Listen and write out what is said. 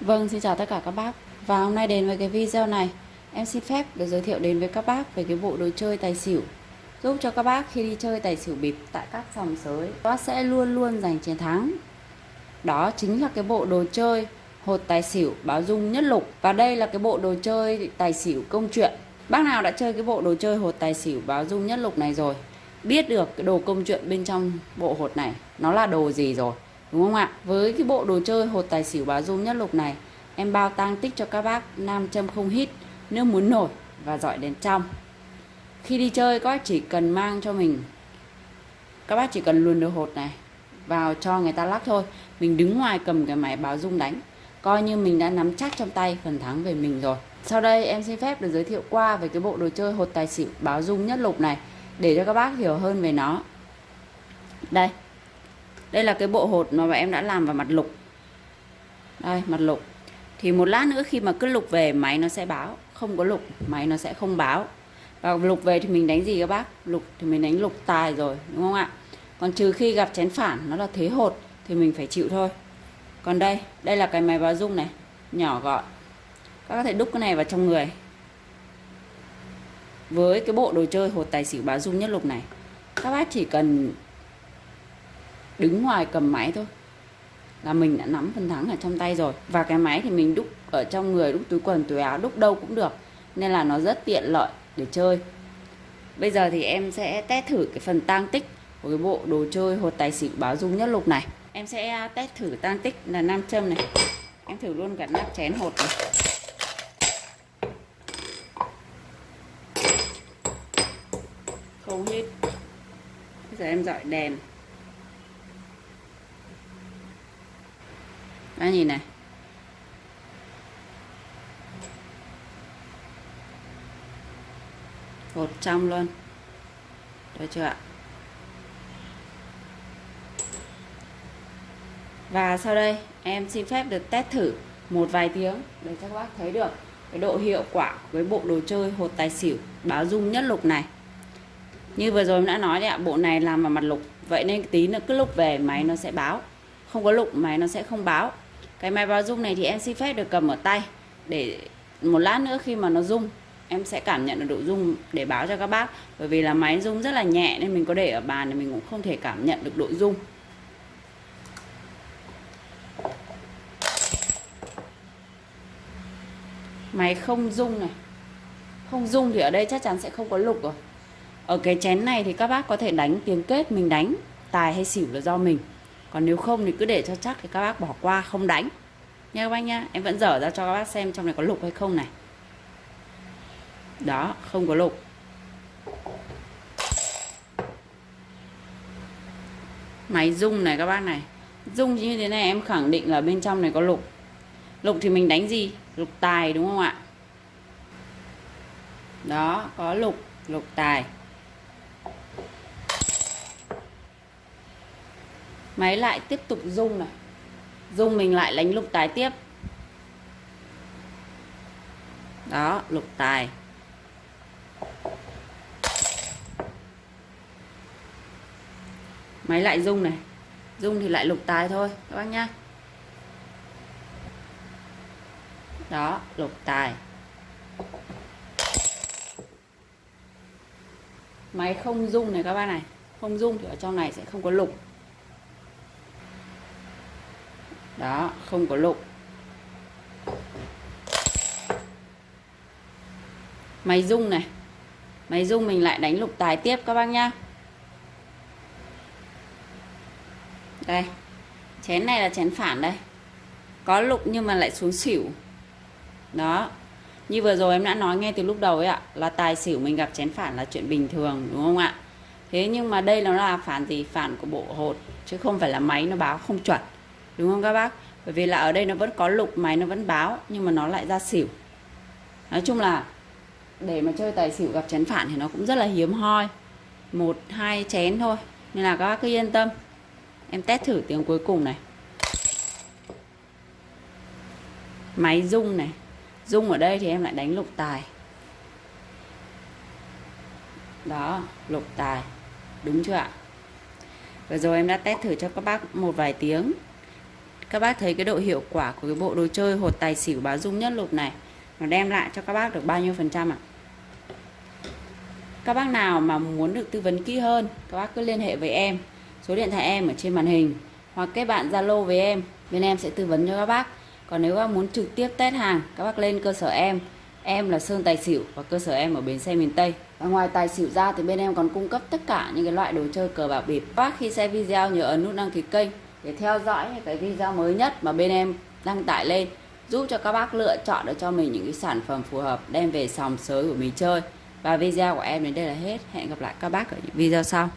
Vâng, xin chào tất cả các bác. Và hôm nay đến với cái video này. Em xin phép được giới thiệu đến với các bác về cái bộ đồ chơi tài xỉu. Giúp cho các bác khi đi chơi tài xỉu bịp tại các sòng sới Các bác sẽ luôn luôn giành chiến thắng. Đó chính là cái bộ đồ chơi hột tài xỉu báo dung nhất lục. Và đây là cái bộ đồ chơi tài xỉu công chuyện. Bác nào đã chơi cái bộ đồ chơi hột tài xỉu báo dung nhất lục này rồi Biết được cái đồ công chuyện bên trong bộ hột này Nó là đồ gì rồi. Đúng không ạ? Với cái bộ đồ chơi hột tài xỉu báo dung nhất lục này, Em bao tang tích cho các bác nam châm không hít, Nước muốn nổi và dọi đèn trong. Khi đi chơi, các bác chỉ cần mang cho mình, Các bác chỉ cần luồn đồ hột này Vào cho người ta lắc thôi. Mình đứng ngoài cầm cái máy báo dung đánh, Coi như mình đã nắm chắc trong tay phần thắng về mình rồi. Sau đây em xin phép được giới thiệu qua về cái bộ đồ chơi hột tài xỉu báo dung nhất lục này, Để cho các bác hiểu hơn về nó. Đây đây là cái bộ hột mà em đã làm vào mặt lục. Đây, mặt lục. Thì một lát nữa khi mà cứ lục về, máy nó sẽ báo. Không có lục, máy nó sẽ không báo. Và lục về thì mình đánh gì các bác? Lục thì mình đánh lục tài rồi, đúng không ạ? Còn trừ khi gặp chén phản, nó là thế hột, thì mình phải chịu thôi. Còn đây đây là cái máy báo dung này. Nhỏ gọn. Các có thể đúc cái này vào trong người. Với cái bộ đồ chơi hột tài xỉu báo dung nhất lục này, các bác chỉ cần đứng ngoài cầm máy thôi. Là mình đã nắm phần thắng ở trong tay rồi. Và cái máy thì mình đúc ở trong người, đúc túi quần, túi áo, đúc đâu cũng được. Nên là nó rất tiện lợi để chơi. Bây giờ thì em sẽ test thử cái phần tang tích của cái bộ đồ chơi hột tài xỉu báo dung nhất lục này. Em sẽ à, test thử tang tích là nam châm này. Em thử luôn cả nắp chén hột này. Không hết. Bây giờ em dọi đèn. Đó, nhìn này. Hột trong luôn. Được chưa ạ? Và sau đây, em xin phép được test thử một vài tiếng để cho các bác thấy được cái độ hiệu quả với bộ đồ chơi hột tài xỉu báo dung nhất lục này. Như vừa rồi em đã nói đấy ạ, bộ này làm vào mặt lục. Vậy nên tí nữa cứ lúc về máy nó sẽ báo. Không có lục, máy nó sẽ không báo cái máy báo rung này thì em xin phép được cầm ở tay. Để một lát nữa khi mà nó rung, em sẽ cảm nhận được độ rung để báo cho các bác. Bởi vì là máy rung rất là nhẹ nên mình có để ở bàn thì mình cũng không thể cảm nhận được độ rung. Máy không rung này. Không rung thì ở đây chắc chắn sẽ không có lục rồi. Ở cái chén này thì các bác có thể đánh tiếng kết mình đánh, tài hay xỉu là do mình còn nếu không thì cứ để cho chắc thì các bác bỏ qua, không đánh. Nha các bác nhá, em vẫn dở ra cho các bác xem trong này có lục hay không này. Đó, không có lục. Máy rung này các bác này. Rung như thế này em khẳng định là bên trong này có lục. Lục thì mình đánh gì? Lục tài đúng không ạ? Đó, có lục lục tài. Máy lại tiếp tục rung này. Rung mình lại đánh lục tài tiếp. Đó, lục tài. Máy lại rung này. Rung thì lại lục tài thôi, các bác nhá. Đó, lục tài. Máy không rung này các bác này. Không rung thì ở trong này sẽ không có lục. Đó, không có lục. Máy rung này. Máy rung mình lại đánh lục tài tiếp các bác nhá. Đây, chén này là chén phản đây. Có lục nhưng mà lại xuống xỉu. Đó, như vừa rồi em đã nói ngay từ lúc đầu ấy ạ, là tài xỉu mình gặp chén phản là chuyện bình thường, đúng không ạ? Thế nhưng mà đây nó là phản gì? Phản của bộ hột, chứ không phải là máy, nó báo không chuẩn đúng không các bác? Bởi vì là ở đây nó vẫn có lục máy, nó vẫn báo, nhưng mà nó lại ra xỉu. Nói chung là để mà chơi tài xỉu gặp chén phản thì nó cũng rất là hiếm hoi. Một, hai chén thôi. Nên là các bác cứ yên tâm. Em test thử tiếng cuối cùng này. Máy rung này. Rung ở đây thì em lại đánh lục tài. Đó, lục tài. Đúng chưa ạ? Vừa rồi em đã test thử cho các bác một vài tiếng các bác thấy cái độ hiệu quả của cái bộ đồ chơi hột tài xỉu báo dung nhất lục này nó đem lại cho các bác được bao nhiêu phần trăm ạ? Các bác nào mà muốn được tư vấn kỹ hơn, các bác cứ liên hệ với em. Số điện thoại em ở trên màn hình hoặc kết bạn Zalo với em, bên em sẽ tư vấn cho các bác. Còn nếu các bác muốn trực tiếp test hàng, các bác lên cơ sở em. Em là Sơn Tài Xỉu và cơ sở em ở bến xe miền Tây. Và ngoài tài xỉu ra thì bên em còn cung cấp tất cả những cái loại đồ chơi cờ bạc bịp. Các bác khi xem video nhớ ấn nút đăng ký kênh để theo dõi những cái video mới nhất mà bên em đăng tải lên, giúp cho các bác lựa chọn được cho mình những cái sản phẩm phù hợp đem về sòng sới của mình chơi. Và video của em đến đây là hết. Hẹn gặp lại các bác ở những video sau.